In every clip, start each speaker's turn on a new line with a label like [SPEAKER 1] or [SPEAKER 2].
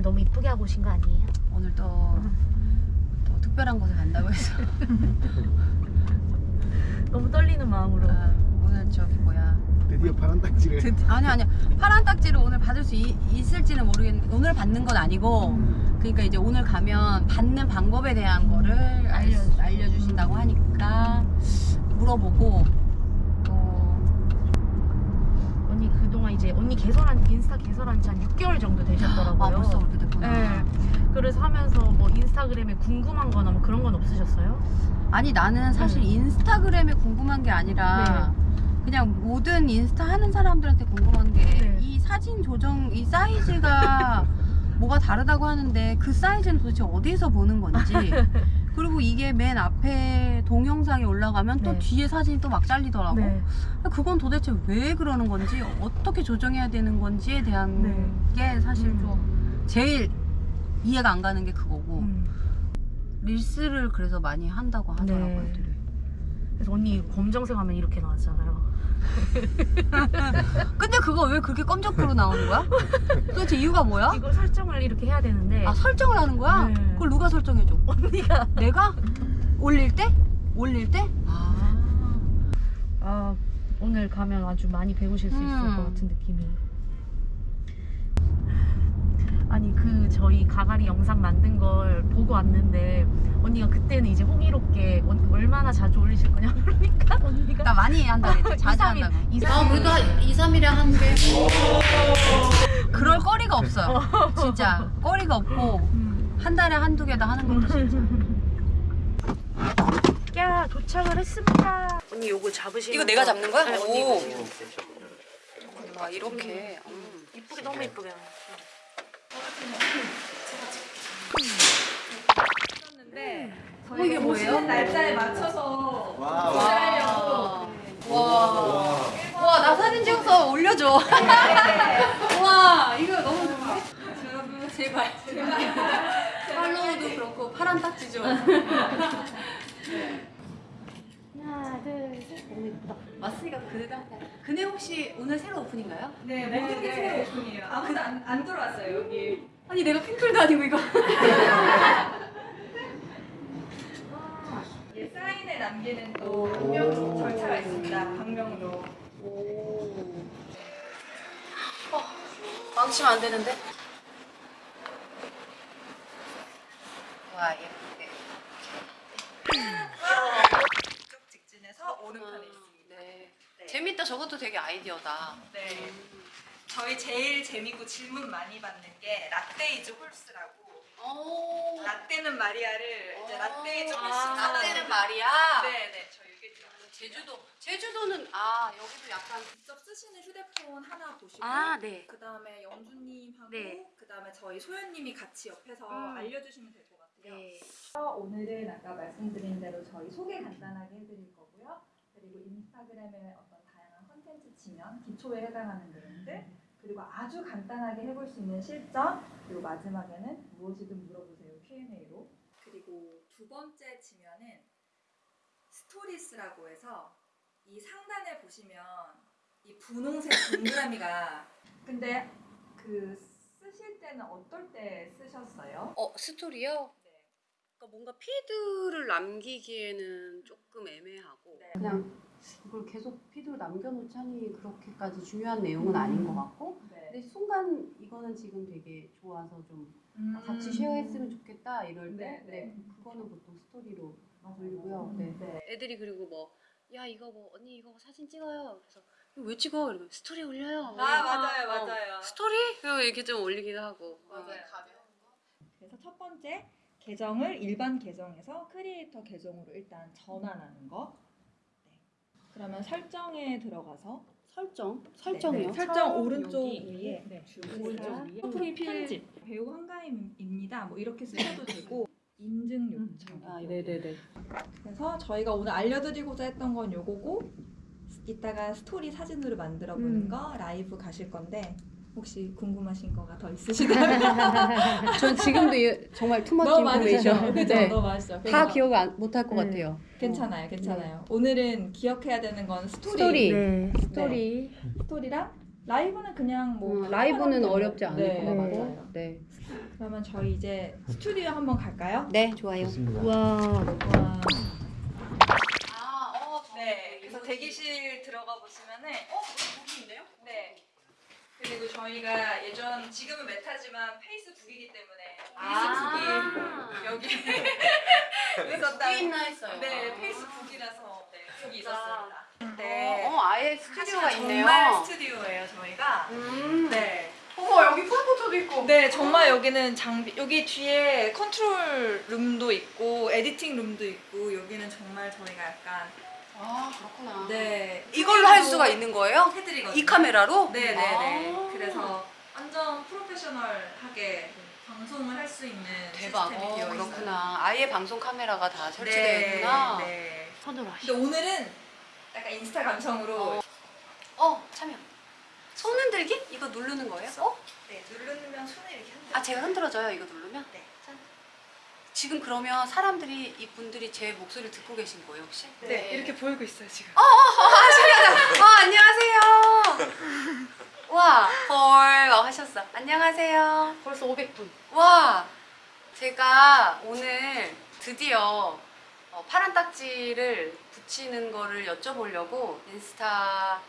[SPEAKER 1] 오늘 너무 이쁘게 하고 오신 거 아니에요?
[SPEAKER 2] 오늘 또, 또 특별한 곳에 간다고 해서.
[SPEAKER 1] 너무 떨리는 마음으로.
[SPEAKER 2] 아, 오늘 저기 뭐야.
[SPEAKER 3] 드디어 파란 딱지를.
[SPEAKER 2] 드- 아니 아니 파란 딱지를 오늘 받을 수 이- 있을지는 모르겠는데 오늘 받는 건 아니고 그러니까 이제 오늘 가면 받는 방법에 대한 거를 알, 알려주신다고 하니까 물어보고 또
[SPEAKER 1] 언니 그동안 이제 언니 개설한 인스타 개설한 지 한 6개월 정도 되셨더라고요.
[SPEAKER 2] 아 벌써 그렇게 됐구나
[SPEAKER 1] 네. 그래서 하면서 뭐 인스타그램에 궁금한 거나 뭐 그런 건 없으셨어요?
[SPEAKER 2] 아니 나는 사실
[SPEAKER 1] 네.
[SPEAKER 2] 인스타그램에 궁금한 게 아니라 그냥 모든 인스타 하는 사람들한테 궁금한 게이
[SPEAKER 1] 네.
[SPEAKER 2] 사진 조정 이 사이즈가 뭐가 다르다고 하는데 그 사이즈는 도대체 어디서 보는 건지 그리고 이게 맨 앞에 동영상이 올라가면 또
[SPEAKER 1] 네.
[SPEAKER 2] 뒤에 사진이 또 막 잘리더라고
[SPEAKER 1] 네.
[SPEAKER 2] 그건 도대체 왜 그러는 건지 어떻게 조정해야 되는 건지에 대한
[SPEAKER 1] 네.
[SPEAKER 2] 게 사실
[SPEAKER 1] 음.
[SPEAKER 2] 좀 제일 이해가 안 가는 게 그거고
[SPEAKER 1] 음.
[SPEAKER 2] 릴스를 그래서 많이 한다고 하더라고요
[SPEAKER 1] 네. 그래서 언니 검정색 하면 이렇게 나왔잖아요.
[SPEAKER 2] 근데 그거 왜 그렇게 검정표로 나오는 거야? 도대체 이유가 뭐야?
[SPEAKER 1] 이거 설정을 이렇게 해야 되는데
[SPEAKER 2] 아 설정을 하는 거야?
[SPEAKER 1] 네.
[SPEAKER 2] 설정해줘?
[SPEAKER 1] 언니가
[SPEAKER 2] 내가? 올릴 때? 올릴 때? 아
[SPEAKER 1] 아 오늘 가면 아주 많이 배우실 수 있을
[SPEAKER 2] 음.
[SPEAKER 1] 것 같은 느낌이. 아니 그 저희 가가리 영상 만든 걸 보고 왔는데 언니가 그때는 이제 언- 얼마나 자주 올리실 거냐 그러니까 언니가
[SPEAKER 2] 나 많이 한다 그랬지 자주
[SPEAKER 1] 2, 3일,
[SPEAKER 2] 한다고
[SPEAKER 1] 2,
[SPEAKER 2] 아
[SPEAKER 1] 3일.
[SPEAKER 2] 그래도 한 2, 3일에 한 개? 그럴 거리가 없어요 진짜 거리가 없고
[SPEAKER 1] 음.
[SPEAKER 2] 한 달에 한두 개다 하는 것도 진짜
[SPEAKER 1] 야 도착을 했습니다. 언니 요거 잡으시면
[SPEAKER 2] 이거 내가 잡는 거야?
[SPEAKER 1] 네,
[SPEAKER 2] 오.
[SPEAKER 1] 언니 이거 지금
[SPEAKER 2] 막 이렇게 음.
[SPEAKER 1] 이쁘게 너무 이쁘게.
[SPEAKER 2] 어, 이게 뭐예요?
[SPEAKER 4] 날짜에 맞춰서
[SPEAKER 3] 와,
[SPEAKER 2] 와. 와, 나 사진 찍어서 올려줘. 와, 이거 너무 좋은데? 여러분, 제발. 그렇고, 파란 딱지 좀.
[SPEAKER 1] 하나 둘 셋. 너무 이쁘다.
[SPEAKER 2] 왔으니까 그네도 한 그네 혹시 오늘 새로 오픈인가요?
[SPEAKER 4] 네, 모든 게 새로 오픈이에요. 아무도 안, 안 들어왔어요, 여기.
[SPEAKER 2] 아니, 내가 핑클도 아니고 이거.
[SPEAKER 4] 예, 사인에 남기는 또 방명 절차가 있습니다. 방명록.
[SPEAKER 2] 망치면 안 되는데? 와, 예쁘게.
[SPEAKER 4] 이쪽 직진해서 오른편에 있습니다.
[SPEAKER 2] 네.
[SPEAKER 4] 네.
[SPEAKER 2] 재밌다. 저것도 되게 아이디어다.
[SPEAKER 4] 네. 저희 제일 재미고 질문 많이 받는 게 라떼 is horse라고.
[SPEAKER 2] 오.
[SPEAKER 4] 라떼는 말이야를 이제 라떼 is horse.
[SPEAKER 2] 아, 라떼는 말이야.
[SPEAKER 4] 네, 네. 저 이게
[SPEAKER 2] 제주도. 제주도는 아 여기도 약간.
[SPEAKER 4] 직접 쓰시는 휴대폰 하나 보시고
[SPEAKER 1] 아 네.
[SPEAKER 4] 그 다음에 영주님하고
[SPEAKER 1] 네.
[SPEAKER 4] 그 다음에 저희 소연님이 같이 옆에서
[SPEAKER 1] 음.
[SPEAKER 4] 알려주시면 될 것 같아요.
[SPEAKER 1] 네.
[SPEAKER 4] 오늘은 아까 말씀드린 대로 저희 소개 간단하게 해드릴 거고요. 그리고 인스타그램에 어떤 다양한 컨텐츠 치면 기초에 해당하는 내용들 그리고 아주 간단하게 해볼 수 있는 실전 그리고 마지막에는 무엇이든 물어보세요 Q&A로 그리고 두 번째 지면은 Stories라고 해서 이 상단에 보시면 이 분홍색 동그라미가 근데 그 쓰실 때는 어떨 때 쓰셨어요?
[SPEAKER 2] 어 스토리요?
[SPEAKER 4] 네.
[SPEAKER 2] 그러니까 뭔가 feed를 남기기에는 조금 애매하고
[SPEAKER 4] 네.
[SPEAKER 2] 그냥 이걸 계속 feed로 남겨놓자니 그렇게까지 중요한 내용은 아닌 것 같고
[SPEAKER 4] 네.
[SPEAKER 2] 근데 순간 이거는 지금 되게 좋아서 좀 같이 share했으면 좋겠다 이럴 때
[SPEAKER 4] 네,
[SPEAKER 2] 네,
[SPEAKER 4] 네.
[SPEAKER 2] 그거는 보통 스토리로
[SPEAKER 4] 맞아요.
[SPEAKER 2] 올리고요. 네.
[SPEAKER 4] 네.
[SPEAKER 2] 애들이 그리고 뭐 야 이거 뭐 언니 이거 사진 찍어요. 그래서 이거 왜 찍어? 이러면 스토리 올려요.
[SPEAKER 4] 아 맞아요
[SPEAKER 2] 어,
[SPEAKER 4] 맞아요.
[SPEAKER 2] 스토리? 그리고 이렇게 좀 올리기도 하고
[SPEAKER 4] 맞아요.
[SPEAKER 5] 그래서 첫 번째 계정을 일반 계정에서 크리에이터 계정으로 일단 전환하는 거. 네. 그러면 설정에 들어가서
[SPEAKER 2] 설정? 설정이요?
[SPEAKER 5] 네, 설정
[SPEAKER 4] 처음
[SPEAKER 5] 오른쪽
[SPEAKER 4] 여기.
[SPEAKER 5] 위에
[SPEAKER 4] 네.
[SPEAKER 5] 오른쪽 위에 프로필 편집 배우 한가인입니다. 뭐 이렇게 쓰셔도 되고 인증 요청.
[SPEAKER 2] 아,
[SPEAKER 5] 네네네. 그래서 저희가 오늘 알려드리고자 했던 건 요거고 이따가 스토리 사진으로 만들어 보는
[SPEAKER 1] 음.
[SPEAKER 5] 거 라이브 가실 건데 혹시 궁금하신 거가 더 있으시다면
[SPEAKER 2] 전 지금도 이- 정말 too much information
[SPEAKER 5] 그죠?
[SPEAKER 2] 네.
[SPEAKER 5] 너무 많으시죠?
[SPEAKER 2] 다
[SPEAKER 5] 그래서
[SPEAKER 2] 기억 안, 못할 것
[SPEAKER 1] 네.
[SPEAKER 2] 같아요.
[SPEAKER 5] 괜찮아요, 괜찮아요. 오늘은 기억해야 되는 건 스토리,
[SPEAKER 2] 스토리.
[SPEAKER 1] 네. 스토리.
[SPEAKER 5] 스토리랑 라이브는 그냥 뭐
[SPEAKER 2] 음, 라이브는 어렵지 않을
[SPEAKER 5] 네,
[SPEAKER 2] 것
[SPEAKER 5] 네.
[SPEAKER 2] 같아요. 네.
[SPEAKER 5] 그러면 저희 이제 스튜디오 한번 갈까요?
[SPEAKER 2] 네, 좋아요.
[SPEAKER 3] 좋습니다.
[SPEAKER 1] 와.
[SPEAKER 5] 와.
[SPEAKER 2] 아, 어,
[SPEAKER 5] 네, 그래서 대기실 들어가 보시면은
[SPEAKER 2] 어, 여기 있네요?
[SPEAKER 5] 네. 그리고 저희가 예전 지금은 메타지만 페이스북이기 때문에
[SPEAKER 2] 아.
[SPEAKER 5] 페이스북이 여기
[SPEAKER 2] 여기
[SPEAKER 5] 있었다.
[SPEAKER 2] 있나 했어요.
[SPEAKER 5] 네, 페이스북이라서 네, 북이 있었습니다.
[SPEAKER 2] 어,
[SPEAKER 5] 네.
[SPEAKER 2] 어, 아예 스튜디오가
[SPEAKER 5] 정말
[SPEAKER 2] 있네요.
[SPEAKER 5] 스튜디오예요, 저희가.
[SPEAKER 2] 음.
[SPEAKER 5] 네.
[SPEAKER 2] 어머, 여기 폴포토도 있고.
[SPEAKER 5] 네, 정말 여기는 장비 여기 뒤에 control room도 있고 editing room도 있고 여기는 정말 저희가 약간
[SPEAKER 2] 아, 그렇구나.
[SPEAKER 5] 네
[SPEAKER 2] 이걸로 할 수가 있는 거예요?
[SPEAKER 5] 해드리거든요.
[SPEAKER 2] 이 카메라로?
[SPEAKER 5] 네, 네, 네.
[SPEAKER 2] 아.
[SPEAKER 5] 그래서 완전 professional하게 방송을 할 수 있는
[SPEAKER 2] 대박.
[SPEAKER 5] 시스템이
[SPEAKER 2] 어,
[SPEAKER 5] 되어 있어요.
[SPEAKER 2] 그렇구나. 아예 방송 카메라가 다 설치되어
[SPEAKER 5] 네,
[SPEAKER 2] 있구나.
[SPEAKER 5] 네.
[SPEAKER 2] 손으로
[SPEAKER 5] 근데 오늘은 약간 인스타 감성으로
[SPEAKER 2] 어, 참여. 손 흔들기? 이거 누르는 거예요? 어?
[SPEAKER 5] 네, 누르면 손을 이렇게 흔들어.
[SPEAKER 2] 아, 제가 흔들어줘요. 이거 누르면?
[SPEAKER 5] 네.
[SPEAKER 2] 짠. 지금 그러면 사람들이 이 분들이 제 목소리를 듣고 계신 거예요, 혹시?
[SPEAKER 5] 네, 이렇게 보이고 있어요 지금.
[SPEAKER 2] 아, 신기하다. 아, 안녕하세요. 와, 헐, 어, 하셨어. 안녕하세요.
[SPEAKER 1] 벌써 500분.
[SPEAKER 2] 와, 제가 오늘 드디어 어, 파란 딱지를 붙이는 거를 여쭤보려고 인스타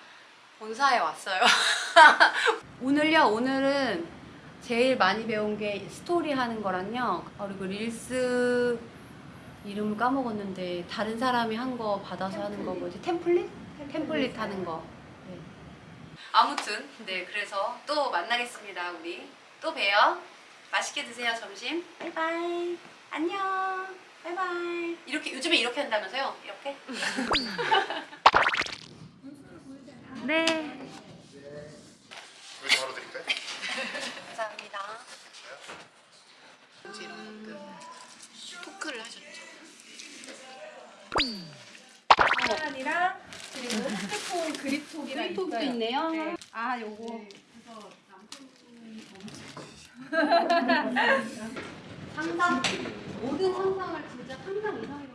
[SPEAKER 2] 본사에 왔어요. 오늘요, 오늘은 제일 많이 배운 게 스토리 하는 거랑요. 그리고 릴스 이름을 까먹었는데 다른 사람이 한 거 받아서 하는 거 뭐지? template? template 하는 거. 네. 아무튼 네 그래서 또 만나겠습니다 우리 또 봬요. 맛있게 드세요 점심. 바이바이. 안녕. 바이바이. 이렇게 요즘에 이렇게 한다면서요? 이렇게?
[SPEAKER 5] 네.
[SPEAKER 2] 아 요거. 상상 모든 상상을 진짜 상상 이상이라고